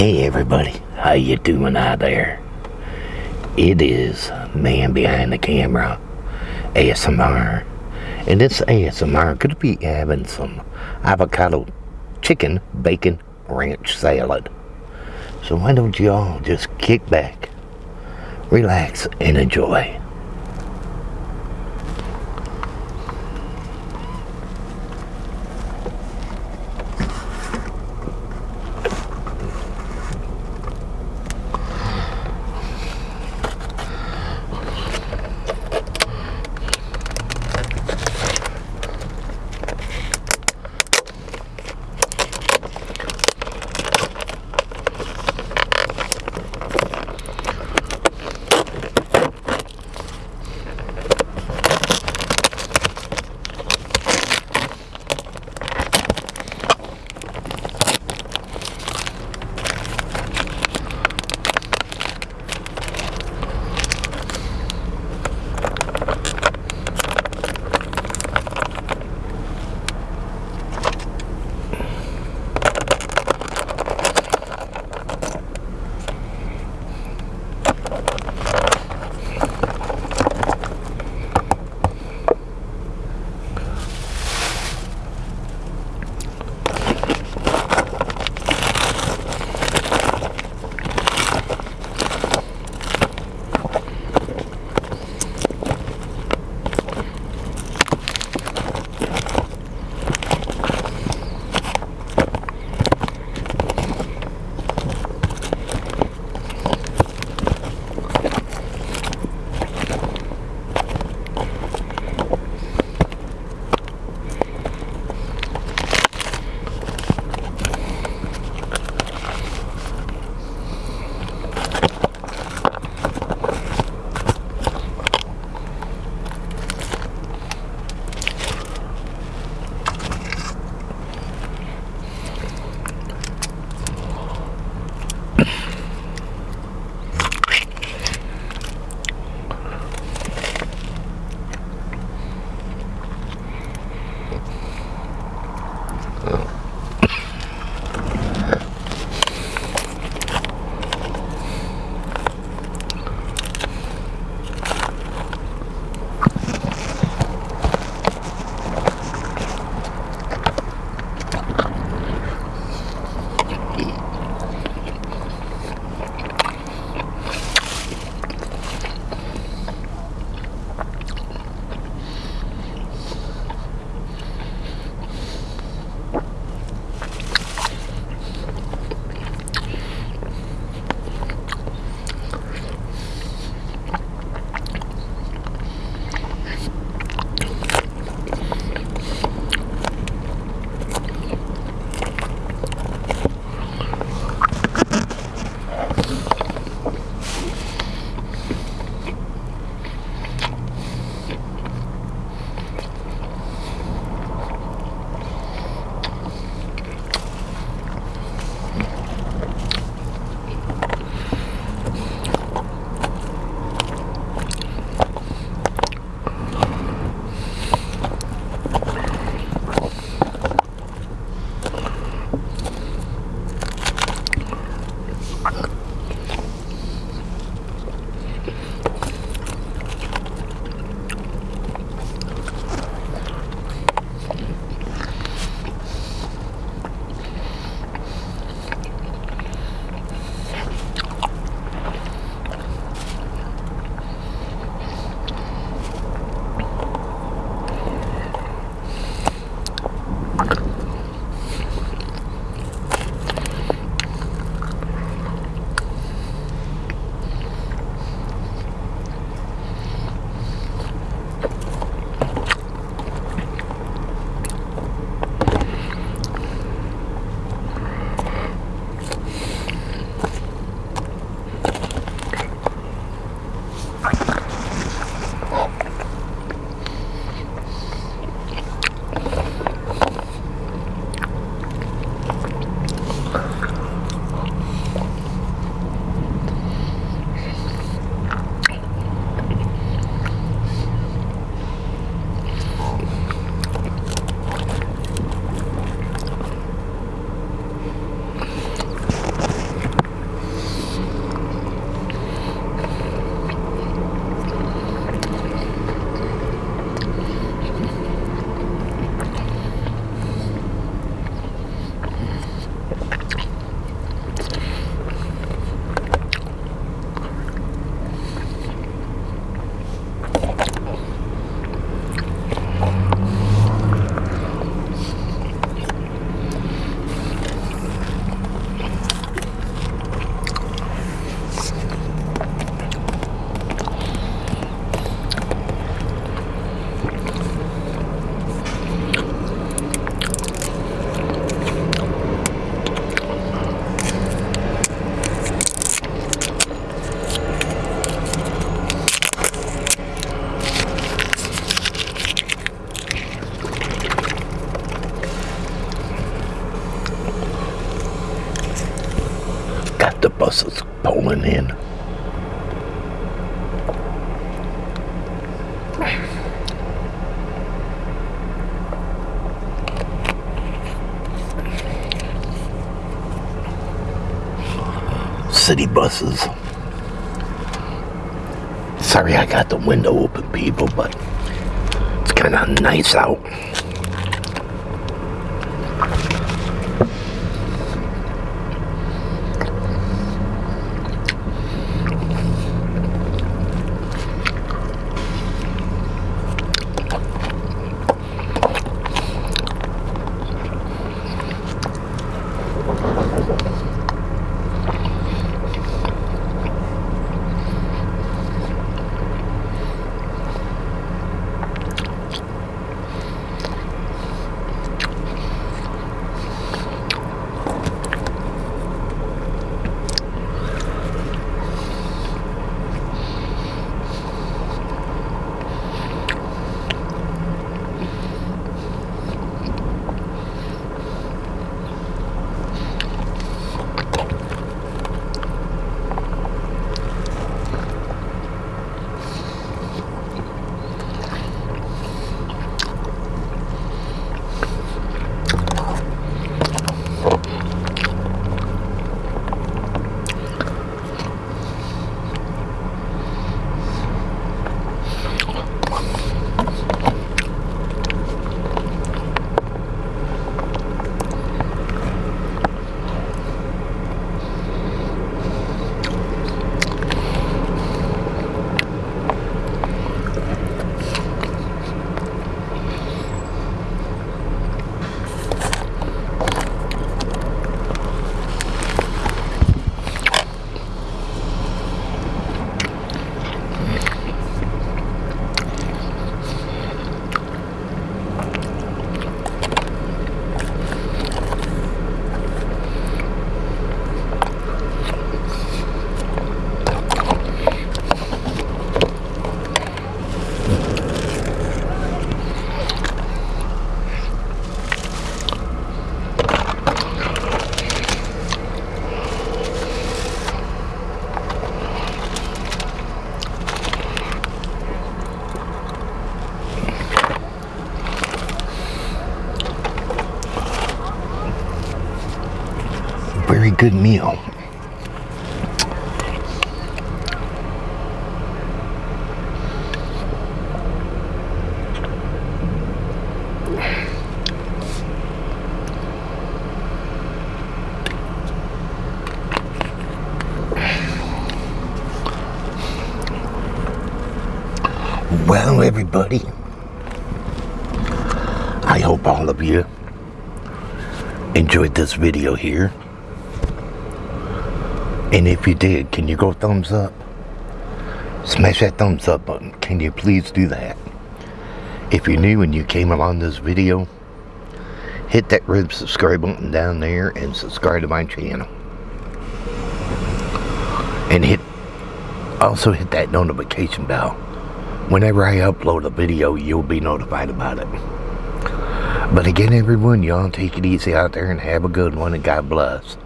Hey everybody, how you doing out there? It is man behind the camera, ASMR, and this ASMR could be having some avocado chicken bacon ranch salad. So why don't you all just kick back, relax, and enjoy. fuck. Got the buses pulling in. City buses. Sorry I got the window open, people, but it's kind of nice out. Very good meal. Well, everybody, I hope all of you enjoyed this video here. And if you did, can you go thumbs up? Smash that thumbs up button. Can you please do that? If you're new and you came along this video, hit that red subscribe button down there and subscribe to my channel. And hit also hit that notification bell. Whenever I upload a video, you'll be notified about it. But again, everyone, y'all take it easy out there and have a good one and God bless.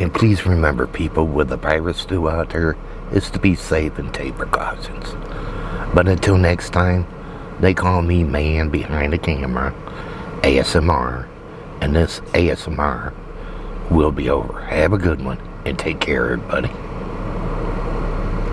And please remember, people, with the virus still out there, is to be safe and take precautions. But until next time, they call me man behind the camera, ASMR, and this ASMR will be over. Have a good one and take care, everybody.